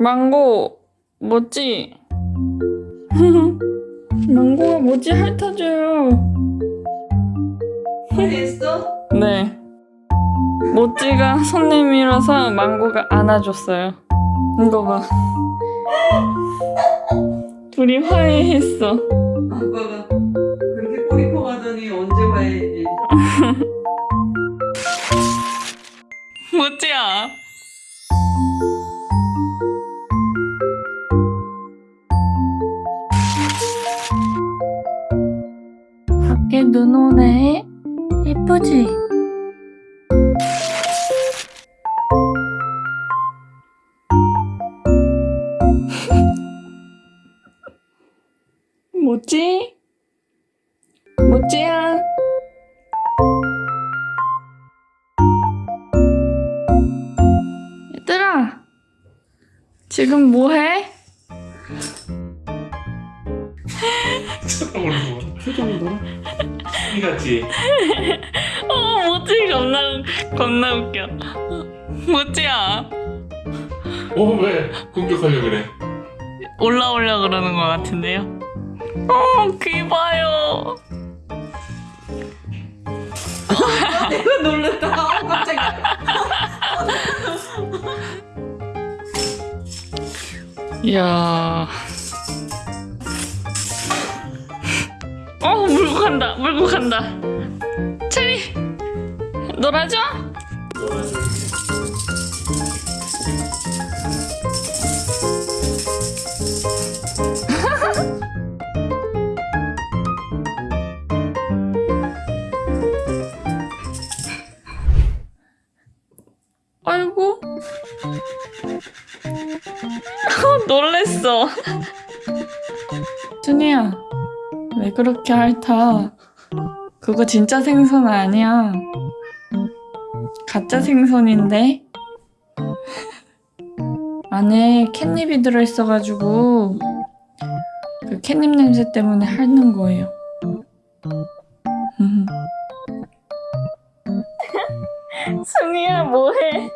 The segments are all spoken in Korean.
망고 뭐지? 망고가 뭐지 핥아줘요. 했어? 네. 모찌가 손 내밀어서 망고가 안아줬어요. 이거 봐. 둘이 화해했어. 아빠가 그렇게 꼬리 퍼가더니 언제 와야지 모찌야. 예쁘지? 뭐지? 뭐지야? 얘들아, 지금 뭐해? 표정 봐 이 같지? 어, 뭐지? 겁나, 겁나 웃겨. 뭐지야? 어 왜 공격하려 그래? 올라오려 그러는 것 같은데요? 어, 귀 봐요. 내가 놀랬다 어, 깜짝이야 어, 물고 간다, 물고 간다. 체리, 놀아줘? 아이고. 놀랬어. 준이야, 왜 그렇게 핥아? 그거 진짜 생선 아니야. 가짜 생선인데? 안에 캣닙이 들어있어가지고 그 캣닙 냄새 때문에 핥는 거예요. 순이야 뭐해?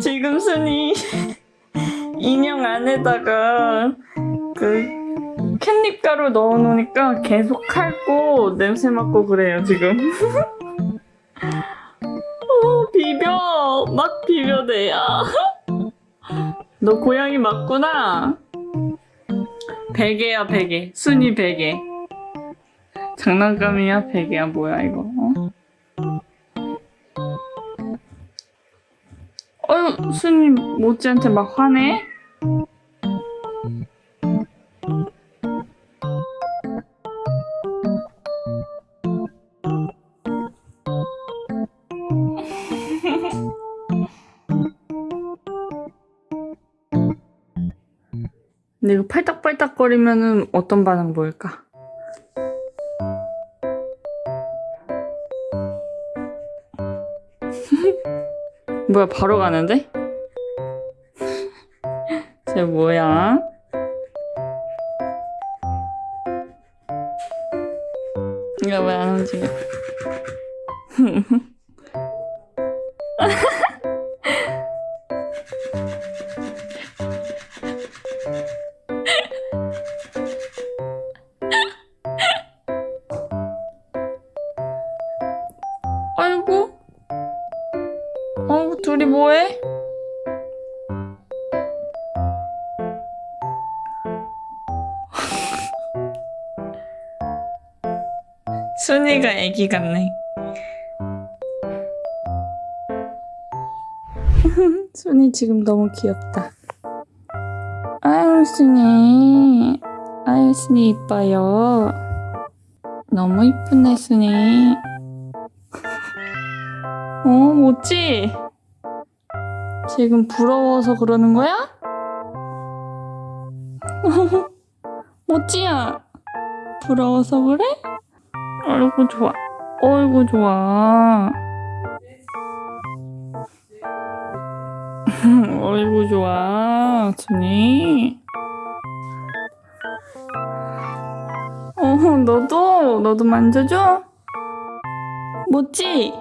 지금 순이 인형 안에다가 그 캣닙 가루 넣어놓으니까 계속 핥고 냄새 맡고 그래요 지금. 어, 비벼 막 비벼대야. 너 고양이 맞구나. 베개야 베개. 순이 베개. 장난감이야 베개야 뭐야 이거. 어? 어휴, 스님 모찌한테 막 화내? 근데 이거 팔딱팔딱거리면은 어떤 반응 보일까? 뭐야 바로 가는데? 쟤 뭐야? 이거 왜 안 움직여? 둘이 뭐해? 순이가 애기 같네. 순이 지금 너무 귀엽다. 아유, 순이. 아유, 순이 이뻐요. 너무 이쁘네, 순이. 어, 뭐지? 지금 부러워서 그러는 거야? 모찌야? 부러워서 그래? 아이고 좋아. 어이구 좋아. 어이구 좋아 준이. 어 너도? 너도 만져줘? 모찌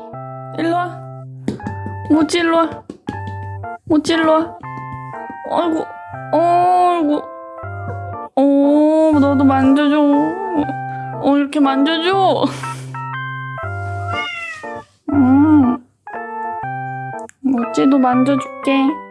일로와. 모찌 일로와 모찌 일로와 아이고, 어이구. 어, 너도 만져줘. 어, 이렇게 만져줘. 음. 너 만져줄게.